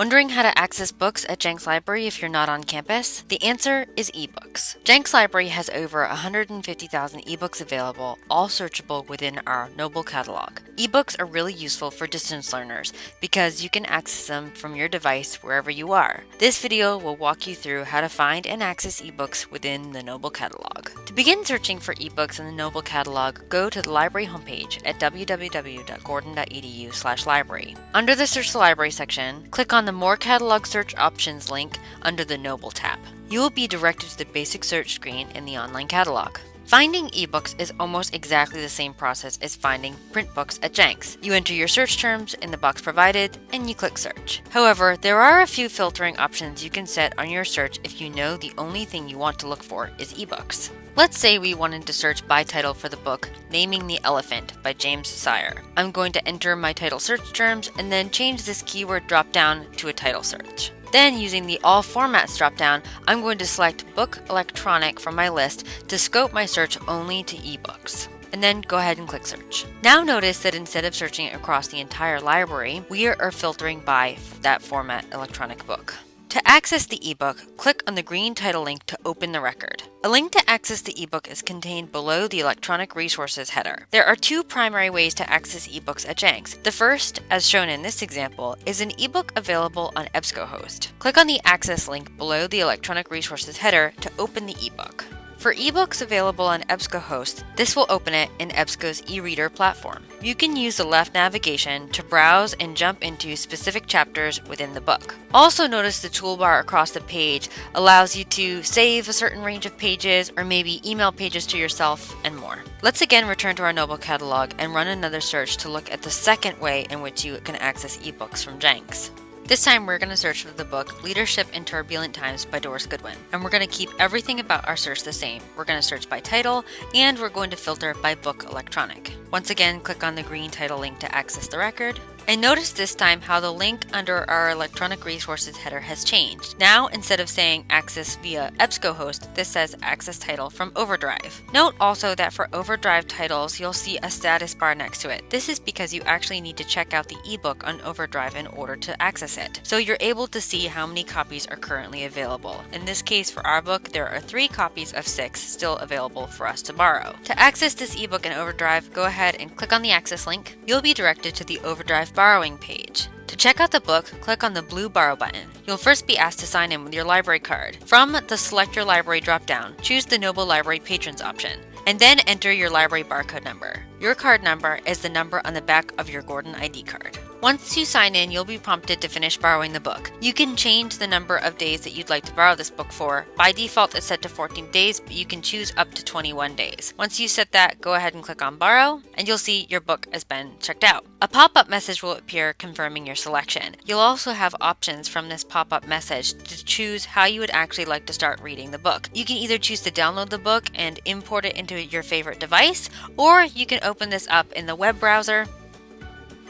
Wondering how to access books at Jenks Library if you're not on campus? The answer is ebooks. Jenks Library has over 150,000 ebooks available, all searchable within our Noble catalog. Ebooks are really useful for distance learners because you can access them from your device wherever you are. This video will walk you through how to find and access ebooks within the Noble catalog. To begin searching for ebooks in the Noble catalog, go to the library homepage at www.gordon.edu/library. Under the Search the Library section, click on the More Catalog Search Options link under the Noble tab. You will be directed to the basic search screen in the online catalog. Finding ebooks is almost exactly the same process as finding print books at Jenks. You enter your search terms in the box provided and you click search. However, there are a few filtering options you can set on your search if you know the only thing you want to look for is ebooks. Let's say we wanted to search by title for the book Naming the Elephant by James Sire. I'm going to enter my title search terms and then change this keyword drop down to a title search. Then using the All Formats dropdown, I'm going to select Book Electronic from my list to scope my search only to ebooks and then go ahead and click search. Now notice that instead of searching across the entire library, we are filtering by that format electronic book. To access the ebook, click on the green title link to open the record. A link to access the ebook is contained below the electronic resources header. There are two primary ways to access ebooks at Jenks. The first, as shown in this example, is an ebook available on EBSCOhost. Click on the access link below the electronic resources header to open the ebook. For ebooks available on EBSCOhost, this will open it in EBSCO's e-reader platform. You can use the left navigation to browse and jump into specific chapters within the book. Also notice the toolbar across the page allows you to save a certain range of pages or maybe email pages to yourself and more. Let's again return to our Noble catalog and run another search to look at the second way in which you can access ebooks from Jenks. This time we're going to search for the book Leadership in Turbulent Times by Doris Goodwin. And we're going to keep everything about our search the same. We're going to search by title and we're going to filter by book electronic. Once again, click on the green title link to access the record. And notice this time how the link under our electronic resources header has changed. Now, instead of saying access via EBSCOhost, this says access title from Overdrive. Note also that for Overdrive titles, you'll see a status bar next to it. This is because you actually need to check out the ebook on Overdrive in order to access it. So you're able to see how many copies are currently available. In this case, for our book, there are three copies of six still available for us to borrow. To access this ebook in Overdrive, go ahead and click on the access link. You'll be directed to the Overdrive borrowing page. To check out the book, click on the blue Borrow button. You'll first be asked to sign in with your library card. From the Select Your Library dropdown, choose the Noble Library Patrons option, and then enter your library barcode number. Your card number is the number on the back of your Gordon ID card. Once you sign in, you'll be prompted to finish borrowing the book. You can change the number of days that you'd like to borrow this book for. By default, it's set to 14 days, but you can choose up to 21 days. Once you set that, go ahead and click on Borrow, and you'll see your book has been checked out. A pop-up message will appear confirming your selection. You'll also have options from this pop-up message to choose how you would actually like to start reading the book. You can either choose to download the book and import it into your favorite device, or you can open this up in the web browser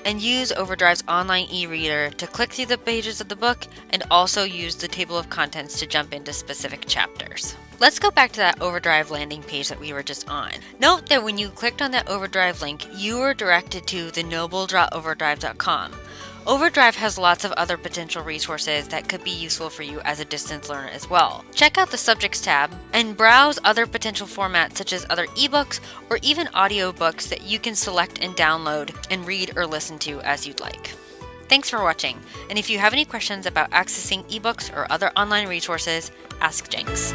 and use Overdrive's online e-reader to click through the pages of the book and also use the table of contents to jump into specific chapters. Let's go back to that Overdrive landing page that we were just on. Note that when you clicked on that Overdrive link, you were directed to the noble.overdrive.com. Overdrive has lots of other potential resources that could be useful for you as a distance learner as well. Check out the Subjects tab and browse other potential formats such as other ebooks or even audiobooks that you can select and download and read or listen to as you'd like. Thanks for watching, and if you have any questions about accessing ebooks or other online resources, ask Jenks.